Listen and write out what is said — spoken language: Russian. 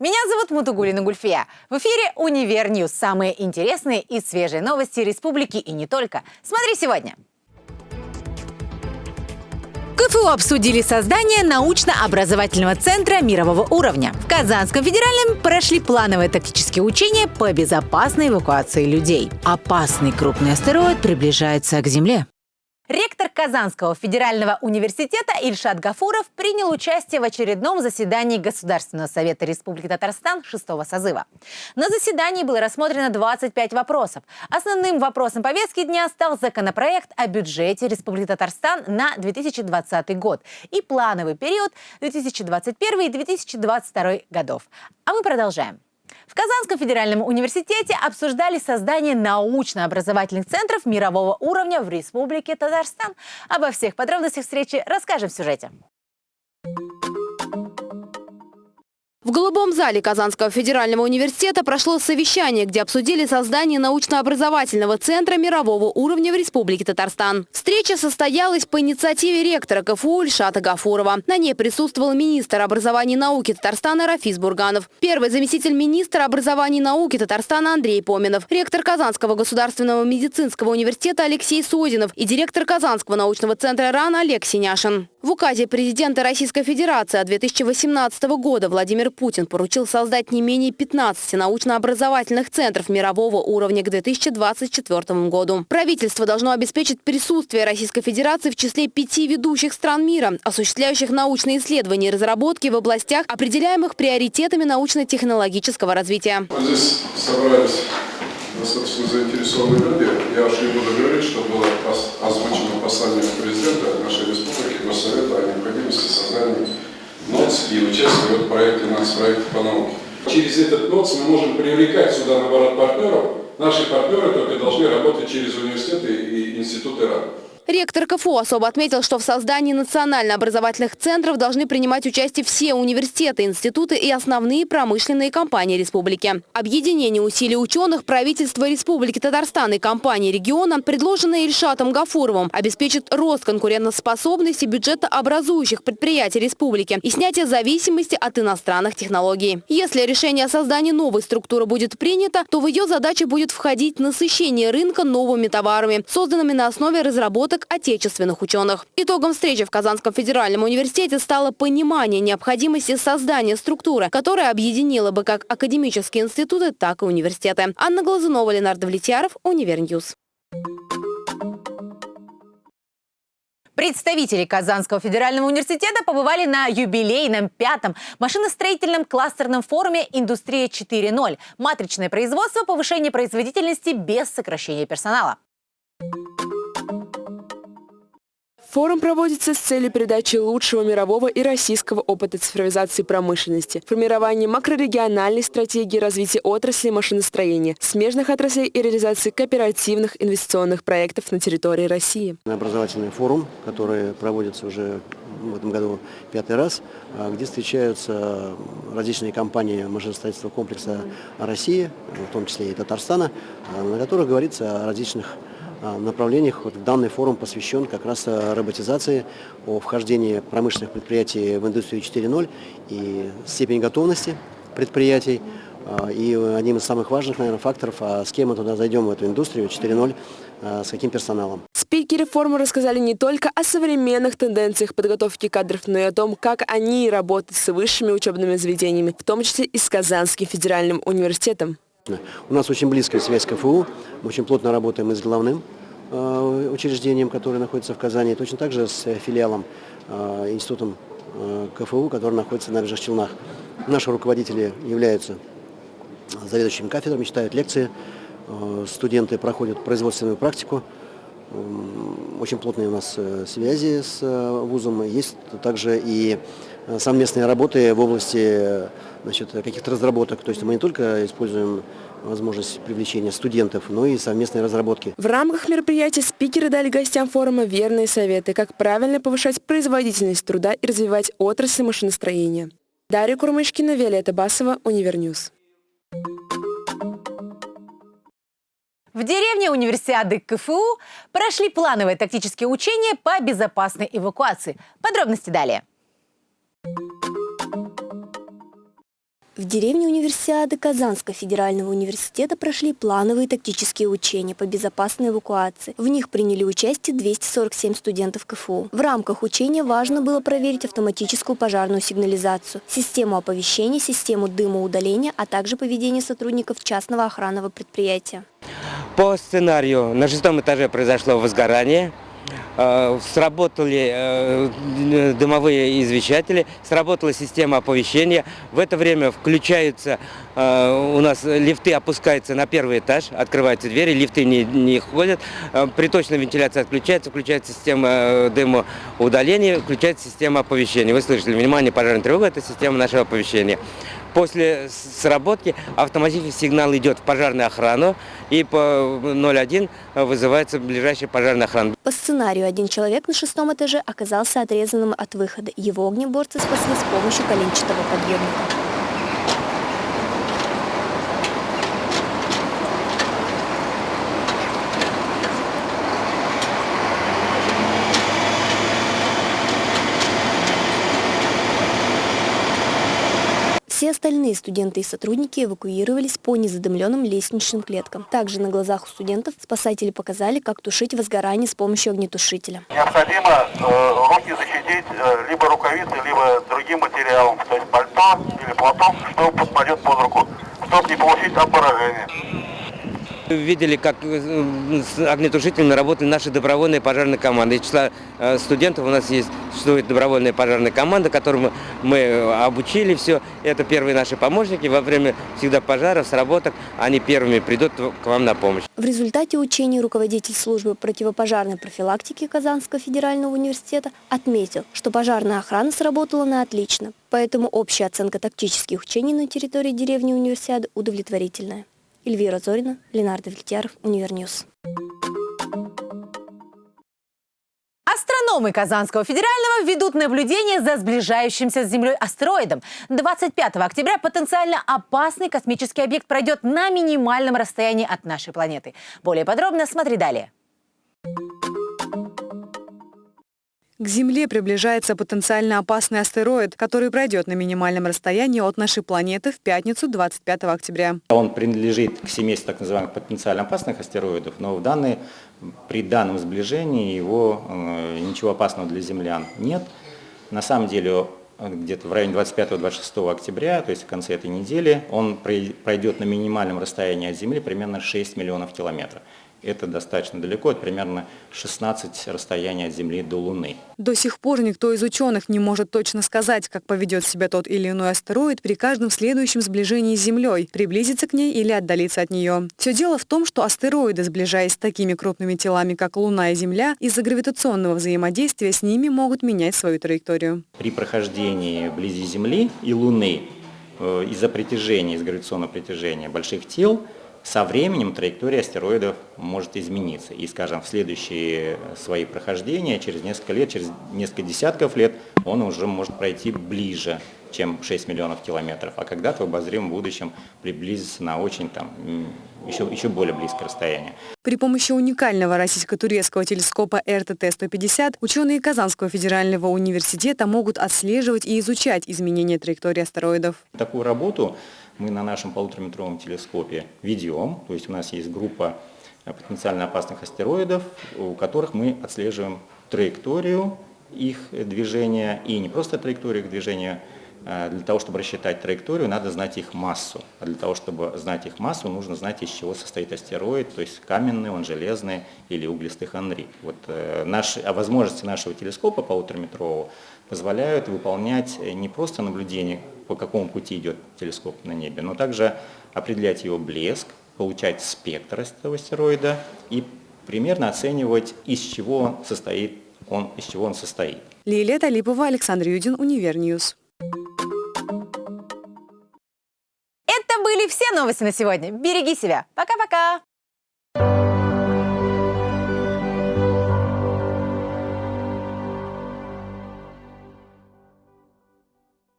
Меня зовут Мутугулина Гульфия. В эфире «Универ News». Самые интересные и свежие новости республики и не только. Смотри сегодня. КФУ обсудили создание научно-образовательного центра мирового уровня. В Казанском федеральном прошли плановые тактические учения по безопасной эвакуации людей. Опасный крупный астероид приближается к Земле. Ректор Казанского федерального университета Ильшат Гафуров принял участие в очередном заседании Государственного совета Республики Татарстан шестого созыва. На заседании было рассмотрено 25 вопросов. Основным вопросом повестки дня стал законопроект о бюджете Республики Татарстан на 2020 год и плановый период 2021 и 2022 годов. А мы продолжаем. В Казанском федеральном университете обсуждали создание научно-образовательных центров мирового уровня в Республике Татарстан. Обо всех подробностях встречи расскажем в сюжете. В Голубом зале Казанского федерального университета прошло совещание, где обсудили создание научно-образовательного центра мирового уровня в Республике Татарстан. Встреча состоялась по инициативе ректора КФУ Ильшата Гафурова. На ней присутствовал министр образования и науки Татарстана Рафис Бурганов, первый заместитель министра образования и науки Татарстана Андрей Поминов, ректор Казанского государственного медицинского университета Алексей Содинов и директор Казанского научного центра РАН Олег Синяшин. В указе президента Российской Федерации от 2018 года Владимир Путин поручил создать не менее 15 научно-образовательных центров мирового уровня к 2024 году. Правительство должно обеспечить присутствие Российской Федерации в числе пяти ведущих стран мира, осуществляющих научные исследования и разработки в областях, определяемых приоритетами научно-технологического развития. Здесь собрались достаточно заинтересованные люди. Я уж не буду говорить, что было озвучено послание президента нашей республики, Госсовета о необходимости создания НОЦ и участия в проекте нацпроекта по науке. Через этот НОЦ мы можем привлекать сюда, наоборот, партнеров. Наши партнеры только должны работать через университеты и институты РАН. Ректор КФУ особо отметил, что в создании национально-образовательных центров должны принимать участие все университеты, институты и основные промышленные компании республики. Объединение усилий ученых, правительства Республики Татарстан и компании региона, предложенное Ильшатом Гафуровым, обеспечит рост конкурентоспособности бюджета образующих предприятий республики и снятие зависимости от иностранных технологий. Если решение о создании новой структуры будет принято, то в ее задачи будет входить насыщение рынка новыми товарами, созданными на основе разработок разработок отечественных ученых. Итогом встречи в Казанском федеральном университете стало понимание необходимости создания структуры, которая объединила бы как академические институты, так и университеты. Анна Глазунова, Ленар Давлетьяров, Универ News. Представители Казанского федерального университета побывали на юбилейном пятом машиностроительном кластерном форуме «Индустрия 4.0. Матричное производство, повышение производительности без сокращения персонала». Форум проводится с целью передачи лучшего мирового и российского опыта цифровизации промышленности, формирования макрорегиональной стратегии развития отрасли машиностроения, смежных отраслей и реализации кооперативных инвестиционных проектов на территории России. Образовательный форум, который проводится уже в этом году пятый раз, а, где встречаются различные компании машиностроительства комплекса России, в том числе и Татарстана, а, на которых говорится о различных направлениях. Вот данный форум посвящен как раз а, роботизации, о вхождении промышленных предприятий в индустрию 4.0 и степени готовности предприятий. А, и одним из самых важных, наверное, факторов, а с кем мы туда зайдем, в эту индустрию 4.0, с каким персоналом. Спикеры форума рассказали не только о современных тенденциях подготовки кадров, но и о том, как они работают с высшими учебными заведениями, в том числе и с Казанским федеральным университетом. У нас очень близкая связь с КФУ, мы очень плотно работаем и с главным э, учреждением, которое находится в Казани, точно так же с филиалом, э, институтом э, КФУ, который находится на Набережных Челнах. Наши руководители являются заведующими кафедрами, читают лекции, студенты проходят производственную практику, очень плотные у нас связи с вузом. Есть также и совместные работы в области каких-то разработок. То есть мы не только используем возможность привлечения студентов, но и совместной разработки. В рамках мероприятия спикеры дали гостям форума верные советы, как правильно повышать производительность труда и развивать отрасль машиностроения. Дарья Курмышкина, Виолетта Басова, Универ News. В деревне универсиады КФУ прошли плановые тактические учения по безопасной эвакуации. Подробности далее. В деревне универсиады Казанского федерального университета прошли плановые тактические учения по безопасной эвакуации. В них приняли участие 247 студентов КФУ. В рамках учения важно было проверить автоматическую пожарную сигнализацию, систему оповещения, систему дымоудаления, а также поведение сотрудников частного охранного предприятия. По сценарию на шестом этаже произошло возгорание. Э, Сработали э, дымовые извещатели, сработала система оповещения. В это время включаются, э, у нас лифты опускаются на первый этаж, открываются двери, лифты не, не ходят. Приточная вентиляция отключается, включается система дымоудаления, включается система оповещения. Вы слышали, внимание, пожарная тревога – это система нашего оповещения. После сработки автоматический сигнал идет в пожарную охрану и по 01 вызывается ближайшая пожарная охрана. По сценарию один человек на шестом этаже оказался отрезанным от выхода. Его огнеборцы спасли с помощью коленчатого подъемника. Все остальные студенты и сотрудники эвакуировались по незадымленным лестничным клеткам. Также на глазах у студентов спасатели показали, как тушить возгорание с помощью огнетушителя. Необходимо э, руки защитить э, либо рукавицей, либо другим материалом, то есть пальто или платок, что попадет под руку, чтобы не получить обморожение. Видели, как э, с огнетушителями работали наши добровольные пожарные команды. Из числа э, студентов у нас есть существует добровольная пожарная команда, которую мы обучили все. Это первые наши помощники. Во время всегда пожаров, сработок, они первыми придут к вам на помощь. В результате учений руководитель службы противопожарной профилактики Казанского федерального университета отметил, что пожарная охрана сработала на отлично. Поэтому общая оценка тактических учений на территории деревни универсиады удовлетворительная. Эльвира Зорина, Ленар Давлетьяров, Универ News. Астрономы Казанского федерального ведут наблюдение за сближающимся с Землей астероидом. 25 октября потенциально опасный космический объект пройдет на минимальном расстоянии от нашей планеты. Более подробно смотри далее. К Земле приближается потенциально опасный астероид, который пройдет на минимальном расстоянии от нашей планеты в пятницу 25 октября. Он принадлежит к семейству так называемых потенциально опасных астероидов, но в данный, при данном сближении его э, ничего опасного для землян нет. На самом деле где-то в районе 25-26 октября, то есть в конце этой недели, он пройдет на минимальном расстоянии от Земли примерно 6 миллионов километров. Это достаточно далеко, это примерно 16 расстояния от Земли до Луны. До сих пор никто из ученых не может точно сказать, как поведет себя тот или иной астероид при каждом следующем сближении с Землей, приблизиться к ней или отдалиться от нее. Все дело в том, что астероиды, сближаясь с такими крупными телами, как Луна и Земля, из-за гравитационного взаимодействия с ними могут менять свою траекторию. При прохождении вблизи Земли и Луны э, из-за притяжения, из гравитационного притяжения больших тел – со временем траектория астероидов может измениться. И, скажем, в следующие свои прохождения, через несколько лет, через несколько десятков лет, он уже может пройти ближе, чем 6 миллионов километров, а когда-то в обозримом будущем приблизиться на очень там, еще, еще более близкое расстояние. При помощи уникального российско-турецкого телескопа РТТ-150 ученые Казанского федерального университета могут отслеживать и изучать изменения траектории астероидов. Такую работу мы на нашем полутораметровом телескопе ведем, то есть у нас есть группа потенциально опасных астероидов, у которых мы отслеживаем траекторию их движения, и не просто траекторию их движения, для того, чтобы рассчитать траекторию, надо знать их массу. А для того, чтобы знать их массу, нужно знать, из чего состоит астероид, то есть каменный, он железный или углистый хондрит. Вот, э, наши, а возможности нашего телескопа полутораметрового позволяют выполнять не просто наблюдение, по какому пути идет телескоп на небе, но также определять его блеск, получать спектр этого астероида и примерно оценивать, из чего состоит, он, из чего он состоит. Лилия Талипова, Александр Юдин, Универ News. Новости на сегодня. Береги себя. Пока-пока.